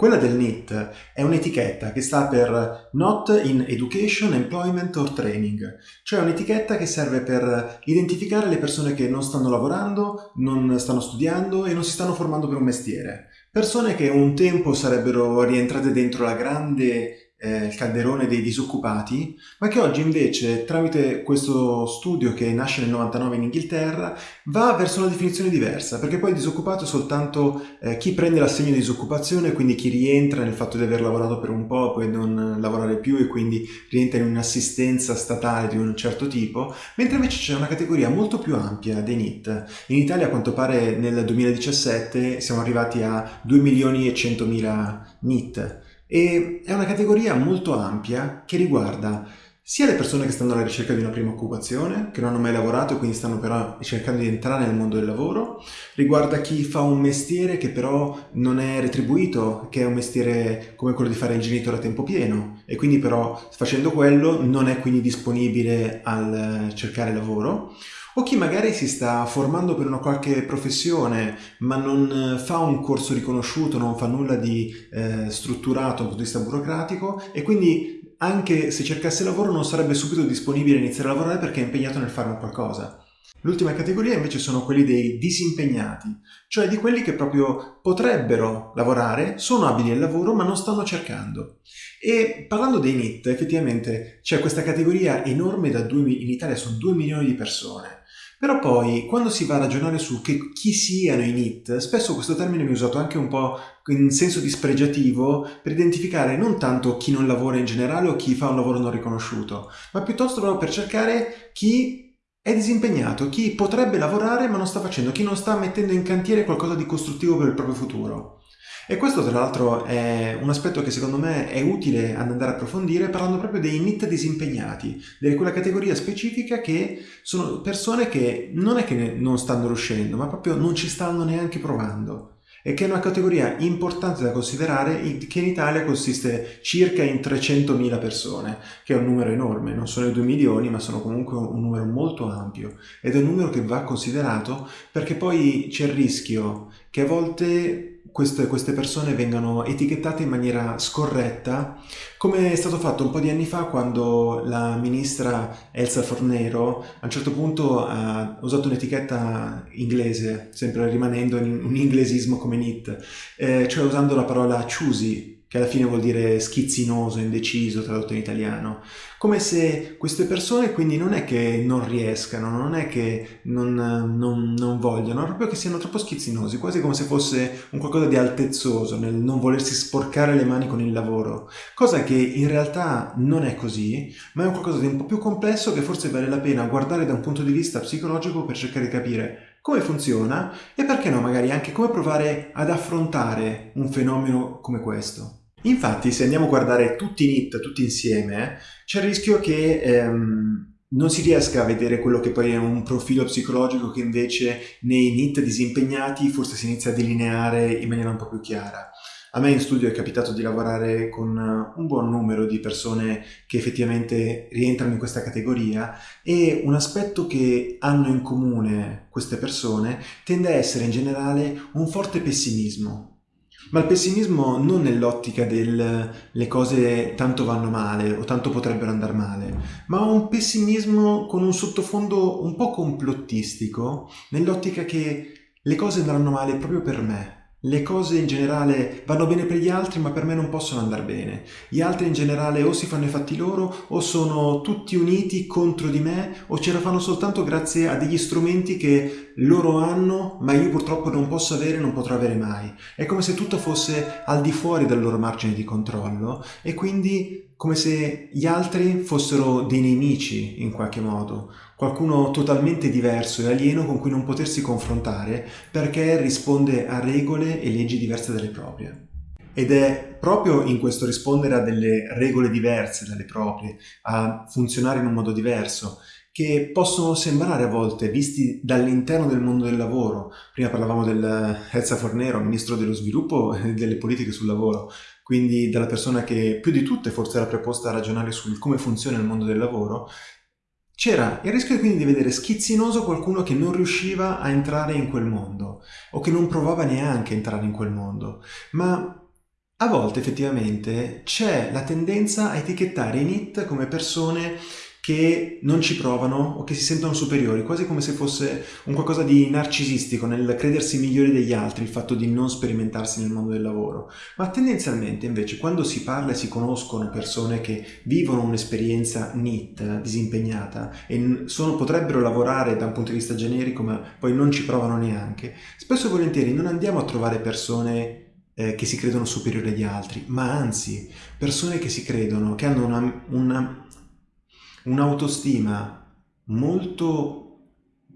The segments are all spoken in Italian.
Quella del NEET è un'etichetta che sta per Not in Education, Employment or Training, cioè un'etichetta che serve per identificare le persone che non stanno lavorando, non stanno studiando e non si stanno formando per un mestiere. Persone che un tempo sarebbero rientrate dentro la grande eh, il calderone dei disoccupati, ma che oggi invece, tramite questo studio che nasce nel 99 in Inghilterra, va verso una definizione diversa, perché poi disoccupato è soltanto eh, chi prende l'assegno di disoccupazione, quindi chi rientra nel fatto di aver lavorato per un po' e non lavorare più e quindi rientra in un'assistenza statale di un certo tipo, mentre invece c'è una categoria molto più ampia dei NIT. In Italia, a quanto pare, nel 2017 siamo arrivati a 2 milioni e 100 mila NIT e è una categoria molto ampia che riguarda sia le persone che stanno alla ricerca di una prima occupazione, che non hanno mai lavorato e quindi stanno però cercando di entrare nel mondo del lavoro, riguarda chi fa un mestiere che però non è retribuito, che è un mestiere come quello di fare il genitore a tempo pieno. E quindi però facendo quello non è quindi disponibile al cercare lavoro, o chi magari si sta formando per una qualche professione ma non fa un corso riconosciuto, non fa nulla di eh, strutturato dal punto di vista burocratico e quindi anche se cercasse lavoro non sarebbe subito disponibile a iniziare a lavorare perché è impegnato nel fare qualcosa. L'ultima categoria invece sono quelli dei disimpegnati, cioè di quelli che proprio potrebbero lavorare, sono abili al lavoro ma non stanno cercando. E parlando dei NIT, effettivamente c'è questa categoria enorme da 2, in Italia sono 2 milioni di persone però poi, quando si va a ragionare su che, chi siano i NIT, spesso questo termine viene usato anche un po' in senso dispregiativo per identificare non tanto chi non lavora in generale o chi fa un lavoro non riconosciuto, ma piuttosto proprio per cercare chi è disimpegnato, chi potrebbe lavorare ma non sta facendo, chi non sta mettendo in cantiere qualcosa di costruttivo per il proprio futuro. E questo tra l'altro è un aspetto che secondo me è utile ad andare a approfondire parlando proprio dei NIT disimpegnati, di quella categoria specifica che sono persone che non è che non stanno riuscendo, ma proprio non ci stanno neanche provando. E che è una categoria importante da considerare che in Italia consiste circa in 300.000 persone, che è un numero enorme, non sono i 2 milioni ma sono comunque un numero molto ampio. Ed è un numero che va considerato perché poi c'è il rischio che a volte queste, queste, persone vengano etichettate in maniera scorretta, come è stato fatto un po' di anni fa quando la ministra Elsa Fornero a un certo punto ha usato un'etichetta inglese, sempre rimanendo in un inglesismo come NIT, eh, cioè usando la parola choosy, che alla fine vuol dire schizzinoso, indeciso, tradotto in italiano. Come se queste persone quindi non è che non riescano, non è che non, non, non vogliono, proprio che siano troppo schizzinosi, quasi come se fosse un qualcosa di altezzoso nel non volersi sporcare le mani con il lavoro, cosa che in realtà non è così, ma è un qualcosa di un po' più complesso che forse vale la pena guardare da un punto di vista psicologico per cercare di capire come funziona e perché no magari anche come provare ad affrontare un fenomeno come questo. Infatti, se andiamo a guardare tutti i NIT, tutti insieme, c'è il rischio che ehm, non si riesca a vedere quello che poi è un profilo psicologico che invece nei NIT disimpegnati forse si inizia a delineare in maniera un po' più chiara. A me in studio è capitato di lavorare con un buon numero di persone che effettivamente rientrano in questa categoria e un aspetto che hanno in comune queste persone tende a essere in generale un forte pessimismo ma il pessimismo non nell'ottica del le cose tanto vanno male o tanto potrebbero andare male, ma un pessimismo con un sottofondo un po' complottistico nell'ottica che le cose andranno male proprio per me, le cose in generale vanno bene per gli altri ma per me non possono andare bene. Gli altri in generale o si fanno i fatti loro o sono tutti uniti contro di me o ce la fanno soltanto grazie a degli strumenti che loro hanno ma io purtroppo non posso avere e non potrò avere mai. È come se tutto fosse al di fuori del loro margine di controllo e quindi come se gli altri fossero dei nemici in qualche modo, qualcuno totalmente diverso e alieno con cui non potersi confrontare perché risponde a regole e leggi diverse dalle proprie. Ed è proprio in questo rispondere a delle regole diverse dalle proprie, a funzionare in un modo diverso, che possono sembrare a volte, visti dall'interno del mondo del lavoro, prima parlavamo del Elsa Fornero, ministro dello sviluppo e delle politiche sul lavoro, quindi dalla persona che più di tutte forse era preposta a ragionare sul come funziona il mondo del lavoro, c'era il rischio quindi di vedere schizzinoso qualcuno che non riusciva a entrare in quel mondo o che non provava neanche a entrare in quel mondo, ma a volte effettivamente c'è la tendenza a etichettare i NIT come persone che non ci provano o che si sentono superiori, quasi come se fosse un qualcosa di narcisistico nel credersi migliori degli altri, il fatto di non sperimentarsi nel mondo del lavoro. Ma tendenzialmente invece quando si parla e si conoscono persone che vivono un'esperienza NIT, disimpegnata, e sono, potrebbero lavorare da un punto di vista generico ma poi non ci provano neanche, spesso e volentieri non andiamo a trovare persone eh, che si credono superiori agli altri, ma anzi persone che si credono, che hanno una, una, un'autostima molto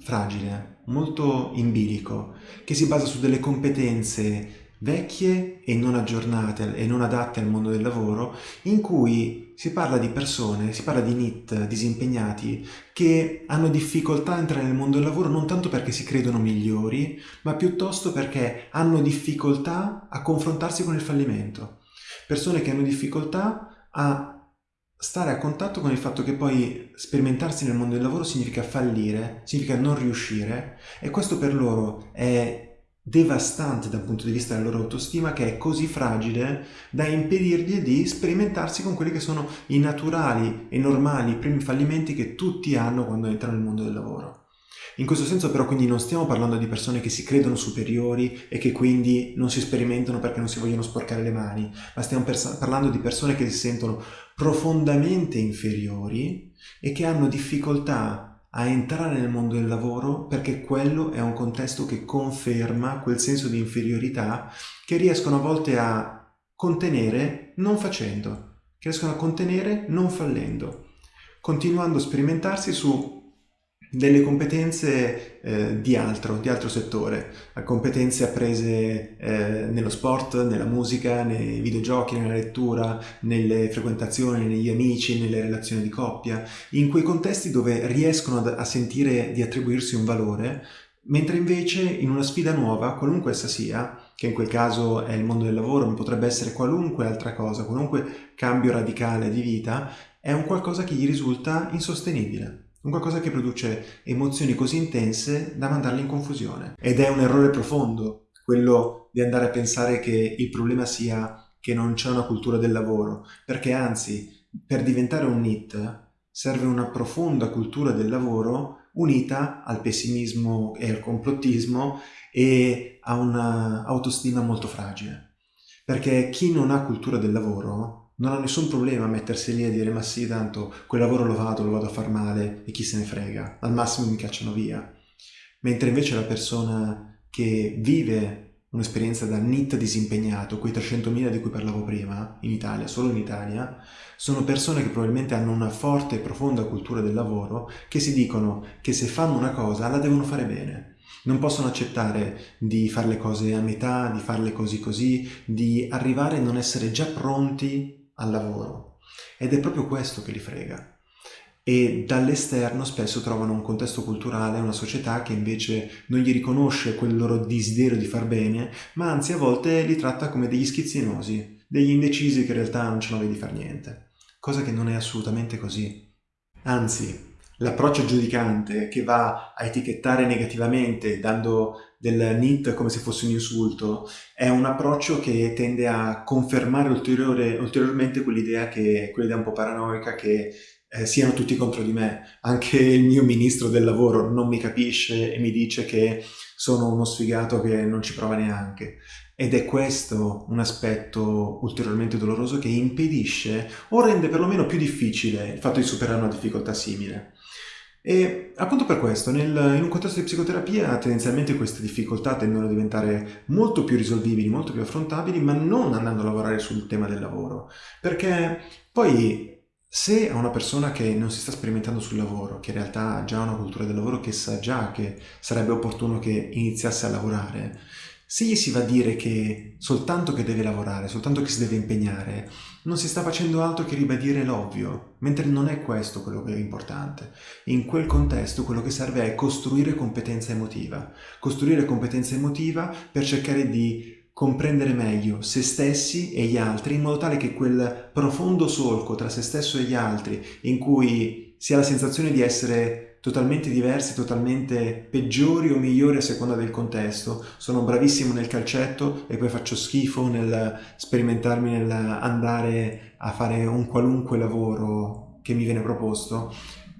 fragile, molto in bilico, che si basa su delle competenze vecchie e non aggiornate e non adatte al mondo del lavoro, in cui si parla di persone, si parla di NIT disimpegnati che hanno difficoltà a entrare nel mondo del lavoro non tanto perché si credono migliori, ma piuttosto perché hanno difficoltà a confrontarsi con il fallimento. Persone che hanno difficoltà a stare a contatto con il fatto che poi sperimentarsi nel mondo del lavoro significa fallire, significa non riuscire e questo per loro è devastante dal punto di vista della loro autostima che è così fragile da impedirgli di sperimentarsi con quelli che sono i naturali e normali primi fallimenti che tutti hanno quando entrano nel mondo del lavoro. In questo senso però quindi non stiamo parlando di persone che si credono superiori e che quindi non si sperimentano perché non si vogliono sporcare le mani, ma stiamo parlando di persone che si sentono profondamente inferiori e che hanno difficoltà a entrare nel mondo del lavoro perché quello è un contesto che conferma quel senso di inferiorità che riescono a volte a contenere non facendo, che riescono a contenere non fallendo, continuando a sperimentarsi su delle competenze eh, di altro, di altro settore, competenze apprese eh, nello sport, nella musica, nei videogiochi, nella lettura, nelle frequentazioni, negli amici, nelle relazioni di coppia, in quei contesti dove riescono a, a sentire di attribuirsi un valore, mentre invece in una sfida nuova, qualunque essa sia, che in quel caso è il mondo del lavoro, ma potrebbe essere qualunque altra cosa, qualunque cambio radicale di vita, è un qualcosa che gli risulta insostenibile un qualcosa che produce emozioni così intense da mandarle in confusione. Ed è un errore profondo quello di andare a pensare che il problema sia che non c'è una cultura del lavoro, perché anzi, per diventare un NIT serve una profonda cultura del lavoro unita al pessimismo e al complottismo e a un'autostima molto fragile. Perché chi non ha cultura del lavoro non ha nessun problema a mettersi lì e dire ma sì, tanto quel lavoro lo vado, lo vado a far male e chi se ne frega, al massimo mi cacciano via. Mentre invece la persona che vive un'esperienza da NIT disimpegnato, quei 300.000 di cui parlavo prima, in Italia, solo in Italia, sono persone che probabilmente hanno una forte e profonda cultura del lavoro, che si dicono che se fanno una cosa la devono fare bene. Non possono accettare di fare le cose a metà, di farle così così, di arrivare a non essere già pronti al lavoro. Ed è proprio questo che li frega. E dall'esterno spesso trovano un contesto culturale, una società che invece non gli riconosce quel loro desiderio di far bene, ma anzi a volte li tratta come degli schizzinosi, degli indecisi che in realtà non ce la vedi far niente, cosa che non è assolutamente così. Anzi, l'approccio giudicante che va a etichettare negativamente dando del NIT come se fosse un insulto è un approccio che tende a confermare ulteriormente quell'idea, che, quell'idea un po' paranoica che eh, siano tutti contro di me. Anche il mio ministro del lavoro non mi capisce e mi dice che sono uno sfigato che non ci prova neanche. Ed è questo un aspetto ulteriormente doloroso che impedisce o rende perlomeno più difficile il fatto di superare una difficoltà simile. E appunto per questo, nel, in un contesto di psicoterapia, tendenzialmente queste difficoltà tendono a diventare molto più risolvibili, molto più affrontabili, ma non andando a lavorare sul tema del lavoro. Perché poi se a una persona che non si sta sperimentando sul lavoro, che in realtà ha già una cultura del lavoro, che sa già che sarebbe opportuno che iniziasse a lavorare, se gli si va a dire che soltanto che deve lavorare, soltanto che si deve impegnare, non si sta facendo altro che ribadire l'ovvio, mentre non è questo quello che è importante. In quel contesto quello che serve è costruire competenza emotiva, costruire competenza emotiva per cercare di comprendere meglio se stessi e gli altri in modo tale che quel profondo solco tra se stesso e gli altri in cui si ha la sensazione di essere totalmente diversi, totalmente peggiori o migliori a seconda del contesto. Sono bravissimo nel calcetto e poi faccio schifo nel sperimentarmi nell'andare a fare un qualunque lavoro che mi viene proposto.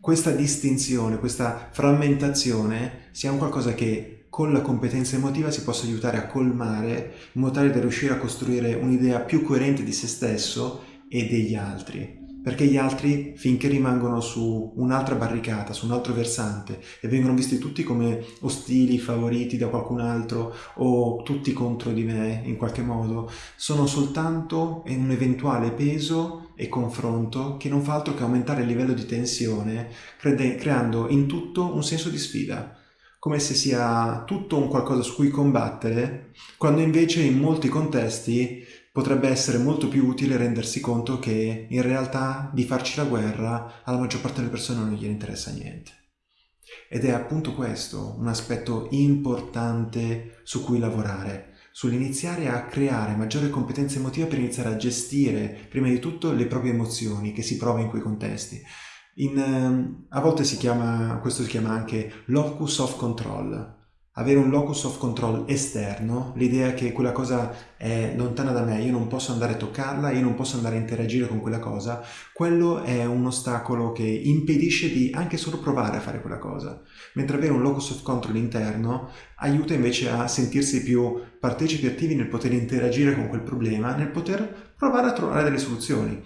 Questa distinzione, questa frammentazione sia un qualcosa che con la competenza emotiva si possa aiutare a colmare in modo tale da riuscire a costruire un'idea più coerente di se stesso e degli altri perché gli altri, finché rimangono su un'altra barricata, su un altro versante e vengono visti tutti come ostili, favoriti da qualcun altro o tutti contro di me in qualche modo, sono soltanto in un eventuale peso e confronto che non fa altro che aumentare il livello di tensione, creando in tutto un senso di sfida. Come se sia tutto un qualcosa su cui combattere, quando invece in molti contesti potrebbe essere molto più utile rendersi conto che in realtà di farci la guerra alla maggior parte delle persone non gliene interessa niente. Ed è appunto questo un aspetto importante su cui lavorare, sull'iniziare a creare maggiore competenza emotiva per iniziare a gestire prima di tutto le proprie emozioni che si prova in quei contesti. In, ehm, a volte si chiama, questo si chiama anche locus of control, avere un locus of control esterno, l'idea che quella cosa è lontana da me, io non posso andare a toccarla, io non posso andare a interagire con quella cosa, quello è un ostacolo che impedisce di anche solo provare a fare quella cosa. Mentre avere un locus of control interno aiuta invece a sentirsi più partecipi attivi nel poter interagire con quel problema, nel poter provare a trovare delle soluzioni.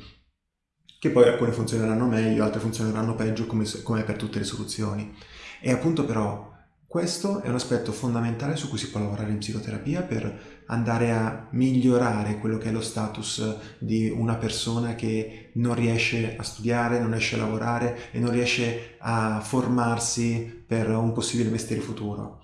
Che poi alcune funzioneranno meglio, altre funzioneranno peggio, come, come per tutte le soluzioni. E appunto però questo è un aspetto fondamentale su cui si può lavorare in psicoterapia per andare a migliorare quello che è lo status di una persona che non riesce a studiare, non riesce a lavorare e non riesce a formarsi per un possibile mestiere futuro.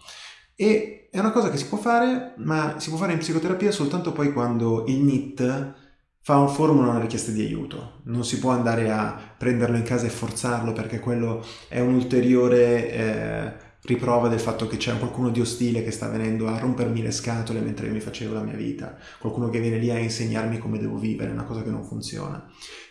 E è una cosa che si può fare, ma si può fare in psicoterapia soltanto poi quando il NIT fa un formula una richiesta di aiuto. Non si può andare a prenderlo in casa e forzarlo perché quello è un ulteriore... Eh, riprova del fatto che c'è qualcuno di ostile che sta venendo a rompermi le scatole mentre mi facevo la mia vita, qualcuno che viene lì a insegnarmi come devo vivere, una cosa che non funziona.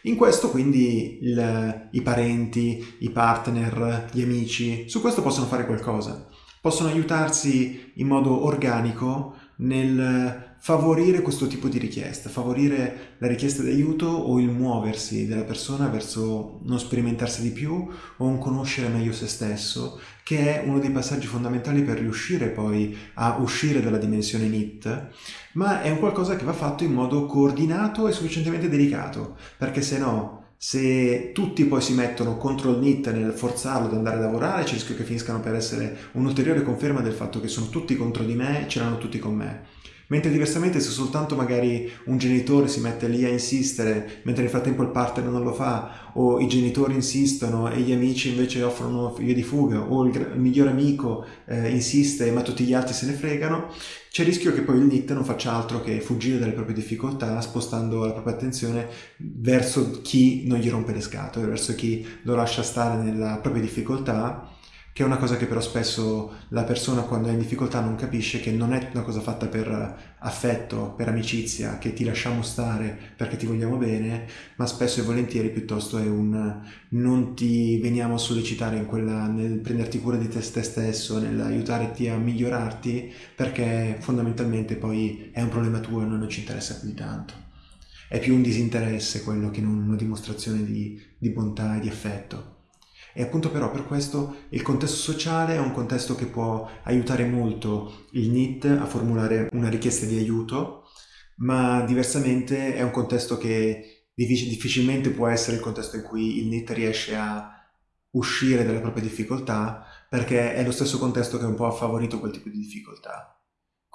In questo quindi il, i parenti, i partner, gli amici, su questo possono fare qualcosa, possono aiutarsi in modo organico nel favorire questo tipo di richiesta, favorire la richiesta di aiuto o il muoversi della persona verso non sperimentarsi di più o un conoscere meglio se stesso, che è uno dei passaggi fondamentali per riuscire poi a uscire dalla dimensione NIT, ma è un qualcosa che va fatto in modo coordinato e sufficientemente delicato, perché se no se tutti poi si mettono contro il NIT nel forzarlo ad andare a lavorare, c'è il rischio che finiscano per essere un'ulteriore conferma del fatto che sono tutti contro di me e ce l'hanno tutti con me. Mentre diversamente se soltanto magari un genitore si mette lì a insistere mentre nel frattempo il partner non lo fa o i genitori insistono e gli amici invece offrono via di fuga o il, il miglior amico eh, insiste ma tutti gli altri se ne fregano, c'è il rischio che poi il NIT non faccia altro che fuggire dalle proprie difficoltà spostando la propria attenzione verso chi non gli rompe le scatole, verso chi lo lascia stare nella propria difficoltà che è una cosa che però spesso la persona quando è in difficoltà non capisce che non è una cosa fatta per affetto, per amicizia, che ti lasciamo stare perché ti vogliamo bene, ma spesso e volentieri piuttosto è un non ti veniamo a sollecitare quella, nel prenderti cura di te stesso, nell'aiutarti a migliorarti, perché fondamentalmente poi è un problema tuo e non ci interessa più di tanto. È più un disinteresse quello che non una dimostrazione di, di bontà e di affetto. E appunto però per questo il contesto sociale è un contesto che può aiutare molto il NIT a formulare una richiesta di aiuto, ma diversamente è un contesto che difficilmente può essere il contesto in cui il NIT riesce a uscire dalle proprie difficoltà, perché è lo stesso contesto che un po' ha favorito quel tipo di difficoltà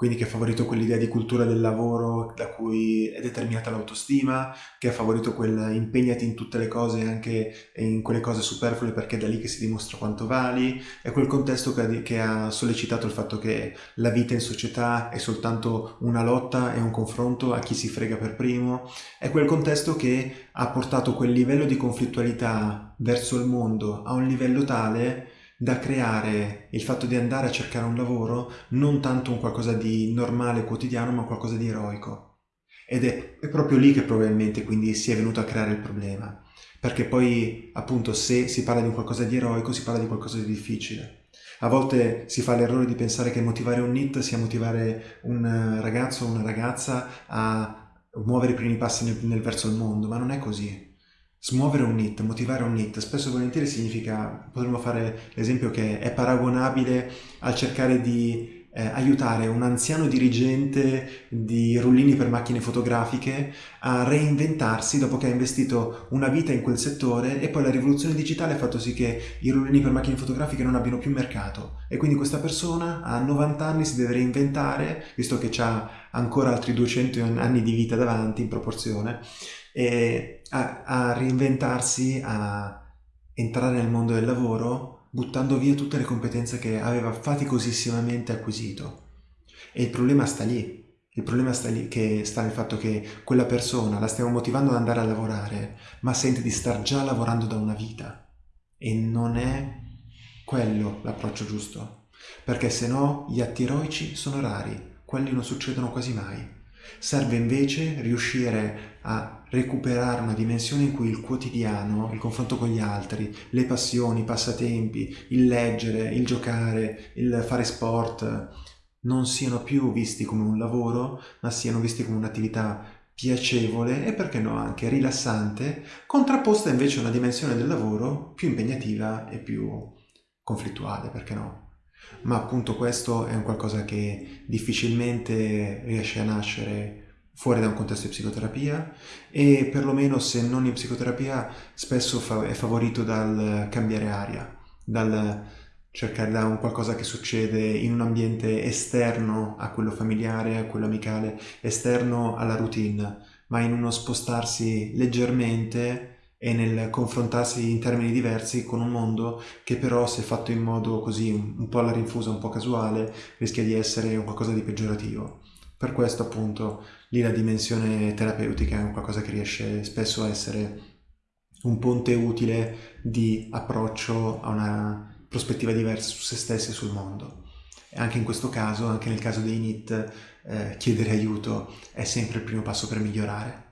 quindi che ha favorito quell'idea di cultura del lavoro da cui è determinata l'autostima, che ha favorito quel impegnati in tutte le cose, anche in quelle cose superflue perché è da lì che si dimostra quanto vali, è quel contesto che ha, sollecitato il fatto che la vita in società è soltanto una lotta e un confronto a chi si frega per primo, è quel contesto che ha portato quel livello di conflittualità verso il mondo a un livello tale da creare il fatto di andare a cercare un lavoro non tanto un qualcosa di normale, quotidiano, ma qualcosa di eroico. Ed è, è proprio lì che probabilmente quindi si è venuto a creare il problema. perché poi appunto se si parla di qualcosa di eroico si parla di qualcosa di difficile. A volte si fa l'errore di pensare che motivare un NIT sia motivare un ragazzo o una ragazza a muovere i primi passi nel, nel verso il mondo, ma non è così. Smuovere un NIT, motivare un NIT, spesso e volentieri significa, potremmo fare l'esempio che è paragonabile al cercare di eh, aiutare un anziano dirigente di rullini per macchine fotografiche a reinventarsi dopo che ha investito una vita in quel settore e poi la rivoluzione digitale ha fatto sì che i rullini per macchine fotografiche non abbiano più mercato. E quindi questa persona a 90 anni si deve reinventare, visto che ha ancora altri 200 anni di vita davanti in proporzione, e a, a reinventarsi, a entrare nel mondo del lavoro buttando via tutte le competenze che aveva faticosissimamente acquisito. E il problema sta lì. Il problema sta lì, che sta nel fatto che quella persona la stiamo motivando ad andare a lavorare, ma sente di star già lavorando da una vita. E non è quello l'approccio giusto. Perché se no gli atti eroici sono rari, quelli non succedono quasi mai. Serve invece riuscire a recuperare una dimensione in cui il quotidiano, il confronto con gli altri, le passioni, i passatempi, il leggere, il giocare, il fare sport, non siano più visti come un lavoro, ma siano visti come un'attività piacevole e perché no anche rilassante, contrapposta invece a una dimensione del lavoro più impegnativa e più conflittuale, perché no? ma appunto questo è un qualcosa che difficilmente riesce a nascere fuori da un contesto di psicoterapia e perlomeno se non in psicoterapia spesso è favorito dal cambiare aria, dal cercare da un qualcosa che succede in un ambiente esterno a quello familiare, a quello amicale, esterno alla routine, ma in uno spostarsi leggermente e nel confrontarsi in termini diversi con un mondo che però se fatto in modo così un po' alla rinfusa, un po' casuale, rischia di essere qualcosa di peggiorativo. Per questo appunto lì la dimensione terapeutica è qualcosa che riesce spesso a essere un ponte utile di approccio a una prospettiva diversa su se stessi e sul mondo. E anche in questo caso, anche nel caso dei NIT, eh, chiedere aiuto è sempre il primo passo per migliorare.